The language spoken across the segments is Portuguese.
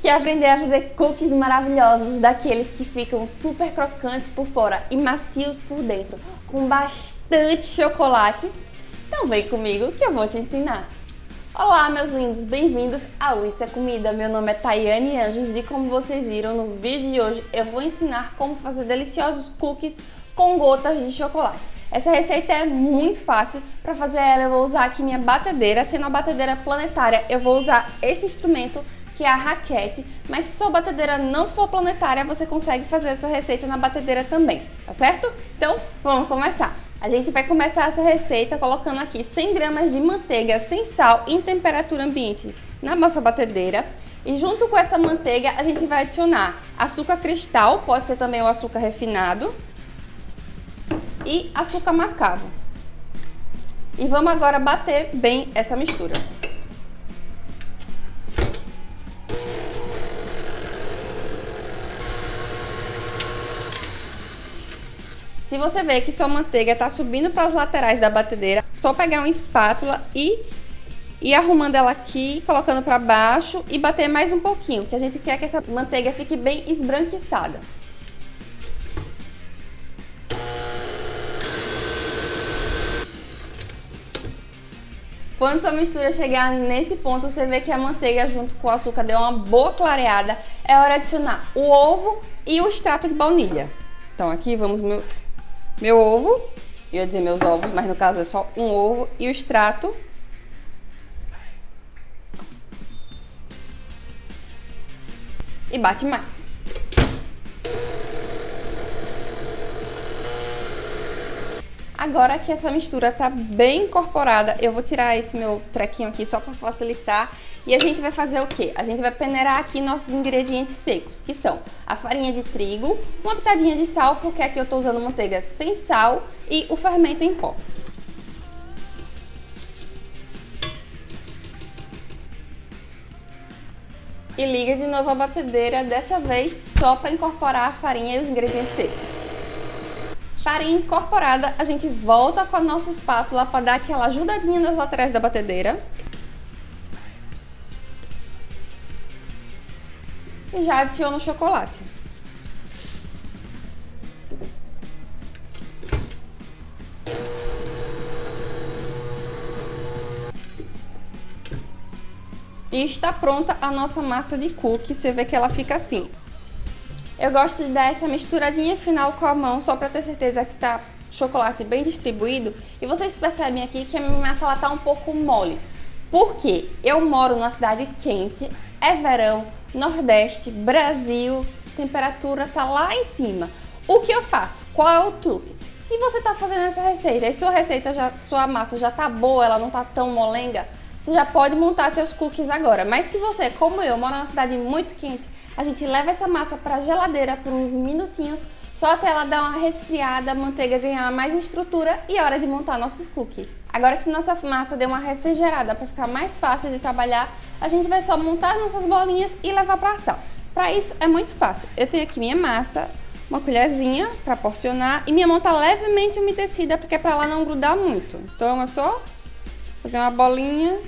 Quer aprender a fazer cookies maravilhosos, daqueles que ficam super crocantes por fora e macios por dentro, com bastante chocolate? Então vem comigo que eu vou te ensinar! Olá meus lindos, bem-vindos ao Isso é Comida, meu nome é Tayane Anjos e como vocês viram no vídeo de hoje eu vou ensinar como fazer deliciosos cookies com gotas de chocolate. Essa receita é muito fácil, para fazer ela eu vou usar aqui minha batedeira, sendo uma batedeira planetária eu vou usar esse instrumento que é a raquete, mas se sua batedeira não for planetária, você consegue fazer essa receita na batedeira também, tá certo? Então, vamos começar! A gente vai começar essa receita colocando aqui 100 gramas de manteiga sem sal em temperatura ambiente na nossa batedeira. E junto com essa manteiga a gente vai adicionar açúcar cristal, pode ser também o açúcar refinado, e açúcar mascavo. E vamos agora bater bem essa mistura. Se você vê que sua manteiga está subindo para as laterais da batedeira, só pegar uma espátula e ir arrumando ela aqui, colocando para baixo e bater mais um pouquinho, que a gente quer que essa manteiga fique bem esbranquiçada. Quando sua mistura chegar nesse ponto, você vê que a manteiga junto com o açúcar deu uma boa clareada, é hora de adicionar o ovo e o extrato de baunilha. Então aqui vamos meu ovo, eu ia dizer meus ovos, mas no caso é só um ovo e o extrato. E bate mais. Agora que essa mistura tá bem incorporada, eu vou tirar esse meu trequinho aqui só para facilitar. E a gente vai fazer o quê? A gente vai peneirar aqui nossos ingredientes secos, que são a farinha de trigo, uma pitadinha de sal, porque aqui eu tô usando manteiga sem sal, e o fermento em pó. E liga de novo a batedeira, dessa vez só para incorporar a farinha e os ingredientes secos farinha incorporada, a gente volta com a nossa espátula para dar aquela ajudadinha nas laterais da batedeira. E já adiciono o chocolate. E está pronta a nossa massa de cookie, você vê que ela fica assim. Eu gosto de dar essa misturadinha final com a mão, só para ter certeza que tá chocolate bem distribuído. E vocês percebem aqui que a minha massa ela tá um pouco mole. Porque eu moro numa cidade quente, é verão, Nordeste, Brasil, temperatura tá lá em cima. O que eu faço? Qual é o truque? Se você tá fazendo essa receita e sua receita já, sua massa já tá boa, ela não tá tão molenga, você já pode montar seus cookies agora. Mas se você, como eu, mora numa cidade muito quente, a gente leva essa massa para a geladeira por uns minutinhos, só até ela dar uma resfriada, a manteiga ganhar mais estrutura e é hora de montar nossos cookies. Agora que nossa massa deu uma refrigerada para ficar mais fácil de trabalhar, a gente vai só montar nossas bolinhas e levar para a sala. Para isso é muito fácil. Eu tenho aqui minha massa, uma colherzinha para porcionar e minha mão tá levemente umedecida porque é para ela não grudar muito. Então é só fazer uma bolinha,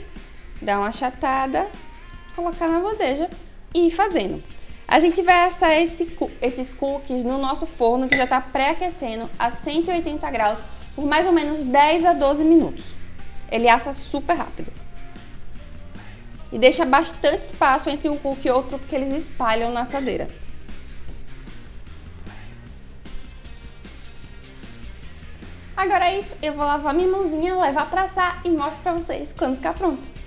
dar uma achatada, colocar na bandeja e ir fazendo. A gente vai assar esse, esses cookies no nosso forno que já está pré-aquecendo a 180 graus por mais ou menos 10 a 12 minutos. Ele assa super rápido. E deixa bastante espaço entre um cookie e outro porque eles espalham na assadeira. Agora é isso, eu vou lavar minha mãozinha, levar para assar e mostro para vocês quando ficar pronto.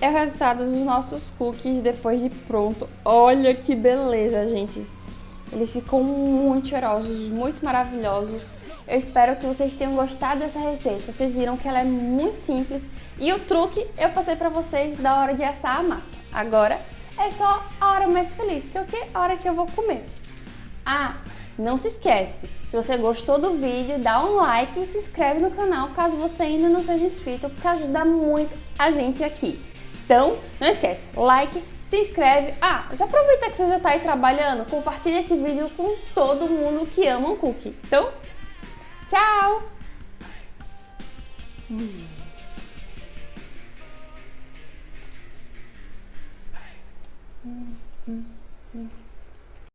É o resultado dos nossos cookies depois de pronto. Olha que beleza, gente! Eles ficam muito cheirosos, muito maravilhosos. Eu espero que vocês tenham gostado dessa receita. Vocês viram que ela é muito simples. E o truque eu passei pra vocês da hora de assar a massa. Agora é só a hora mais feliz, que é o quê? A hora que eu vou comer. Ah, não se esquece, se você gostou do vídeo, dá um like e se inscreve no canal caso você ainda não seja inscrito, porque ajuda muito a gente aqui. Então, não esquece, like, se inscreve. Ah, já aproveita que você já está aí trabalhando, compartilha esse vídeo com todo mundo que ama um cookie. Então, tchau! Hum.